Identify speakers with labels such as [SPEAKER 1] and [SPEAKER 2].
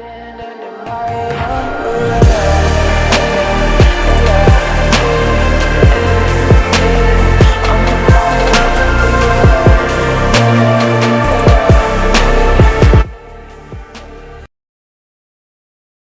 [SPEAKER 1] Standing under my